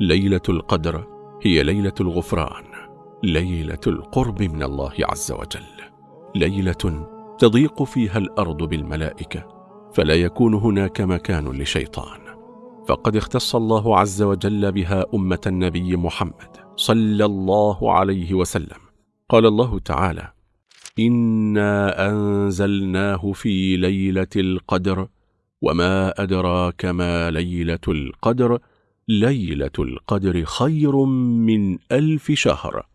ليلة القدر هي ليلة الغفران ليلة القرب من الله عز وجل. ليلة تضيق فيها الأرض بالملائكة فلا يكون هناك مكان لشيطان. فقد اختص الله عز وجل بها أمة النبي محمد صلى الله عليه وسلم. قال الله تعالى إنا أنزلناه في ليلة القدر وما أدراك ما ليلة القدر ليلة القدر خير من ألف شهر.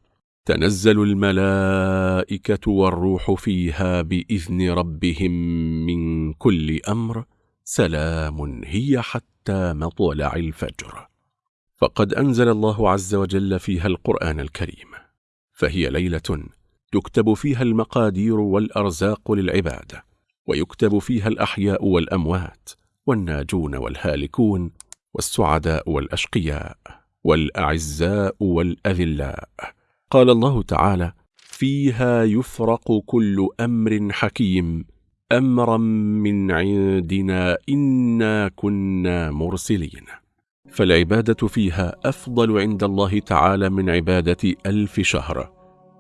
تنزل الملائكة والروح فيها بإذن ربهم من كل أمر. سلام هي حتى مطلع الفجر. فقد أنزل الله عز وجل فيها القرآن الكريم. فهي ليلة تكتب فيها المقادير والأرزاق للعباد ويكتب فيها الأحياء والأموات والناجون والهالكون والسعداء والأشقياء والأعزاء والأذلاء. قال الله تعالى فيها يفرق كل أمر حكيم. أمرا من عندنا إنا كنا مرسلين. فالعبادة فيها أفضل عند الله تعالى من عبادة ألف شهر.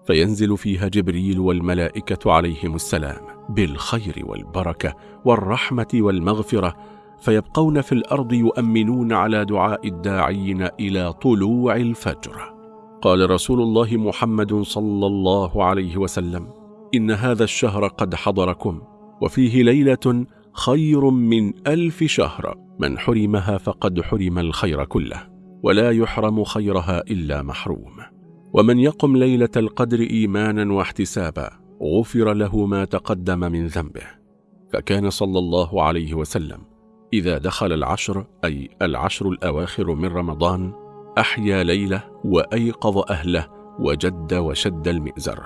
فينزل فيها جبريل والملائكة عليهم السلام بالخير والبركة والرحمة والمغفرة فيبقون في الأرض يؤمنون على دعاء الداعين إلى طلوع الفجر. قال رسول الله محمد صلى الله عليه وسلم إن هذا الشهر قد حضركم وفيه ليلة خير من ألف شهر من حرمها فقد حرم الخير كله ولا يحرم خيرها إلا محروم. ومن يقم ليلة القدر إيمانا واحتسابا غفر له ما تقدم من ذنبه. فكان صلى الله عليه وسلم إذا دخل العشر أي العشر الأواخر من رمضان أحيا ليلة وأيقظ أهله وجد وشد المئزر.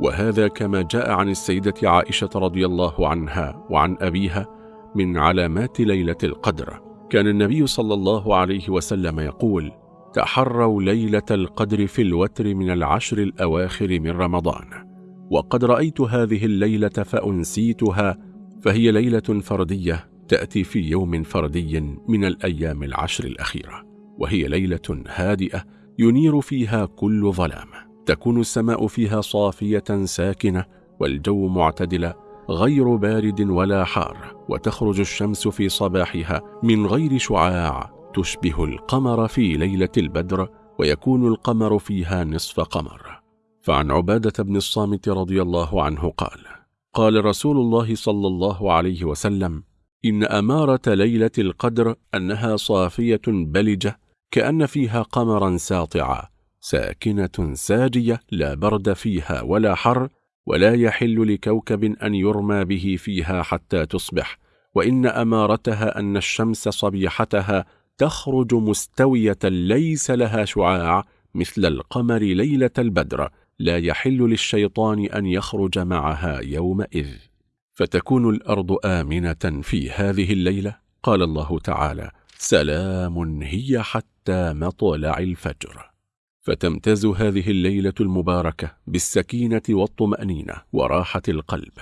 وهذا كما جاء عن السيدة عائشة رضي الله عنها وعن أبيها من علامات ليلة القدر. كان النبي صلى الله عليه وسلم يقول تحروا ليلة القدر في الوتر من العشر الأواخر من رمضان. وقد رأيت هذه الليلة فأنسيتها فهي ليلة فردية تأتي في يوم فردي من الأيام العشر الأخيرة وهي ليلة هادئة ينير فيها كل ظلام. تكون السماء فيها صافية ساكنة والجو معتدل غير بارد ولا حار وتخرج الشمس في صباحها من غير شعاع. تشبه القمر في ليلة البدر ويكون القمر فيها نصف قمر. فعن عبادة بن الصامت رضي الله عنه قال قال رسول الله صلى الله عليه وسلم إن أمارة ليلة القدر أنها صافية بلجة كأن فيها قمرا ساطعا ساكنة ساجية لا برد فيها ولا حر ولا يحل لكوكب أن يرمى به فيها حتى تصبح. وإن أمارتها أن الشمس صبيحتها تخرج مستوية ليس لها شعاع مثل القمر ليلة البدر لا يحل للشيطان أن يخرج معها يومئذ. فتكون الأرض آمنة في هذه الليلة؟ قال الله تعالى سلام هي حتى مطلع الفجر. فتمتاز هذه الليلة المباركة بالسكينة والطمأنينة وراحة القلب.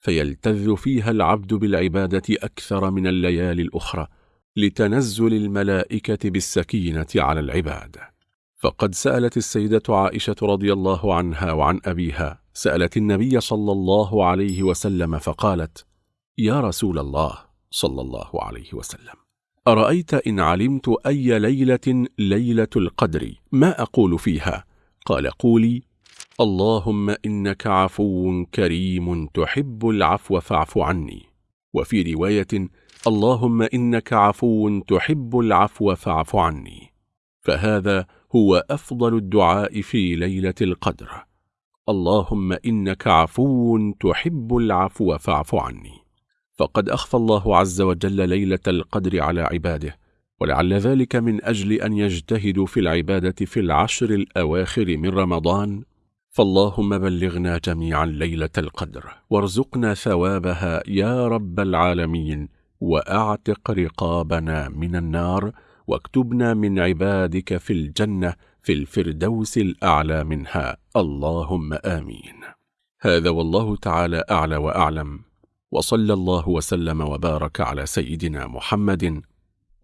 فيلتذ فيها العبد بالعبادة أكثر من الليالي الأخرى لتنزل الملائكة بالسكينة على العباد. فقد سألت السيدة عائشة رضي الله عنها وعن أبيها سألت النبي صلى الله عليه وسلم فقالت يا رسول الله صلى الله عليه وسلم أرأيت إن علمت أي ليلة ليلة القدر؟ ما أقول فيها؟ قال قولي اللهم إنك عفو كريم تحب العفو فاعف عني. وفي رواية اللهم إنك عفو تحب العفو فاعف عني. فهذا هو أفضل الدعاء في ليلة القدر. اللهم إنك عفو تحب العفو فاعف عني. فقد أخفى الله عز وجل ليلة القدر على عباده ولعل ذلك من أجل أن يجتهدوا في العبادة في العشر الأواخر من رمضان. فاللهم بلغنا جميعا ليلة القدر وارزقنا ثوابها يا رب العالمين وأعتق رقابنا من النار. واكتبنا من عبادك في الجنة في الفردوس الأعلى منها. اللهم آمين. هذا والله تعالى أعلى وأعلم. وصلى الله وسلم وبارك على سيدنا محمد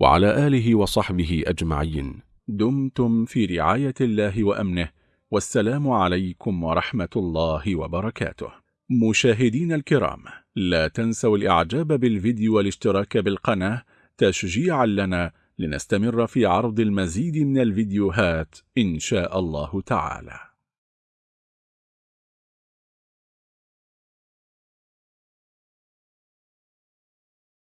وعلى آله وصحبه أجمعين. دمتم في رعاية الله وأمنه. والسلام عليكم ورحمة الله وبركاته. مشاهدين الكرام لا تنسوا الإعجاب بالفيديو والاشتراك بالقناة. تشجيعا لنا لنستمر في عرض المزيد من الفيديوهات إن شاء الله تعالى.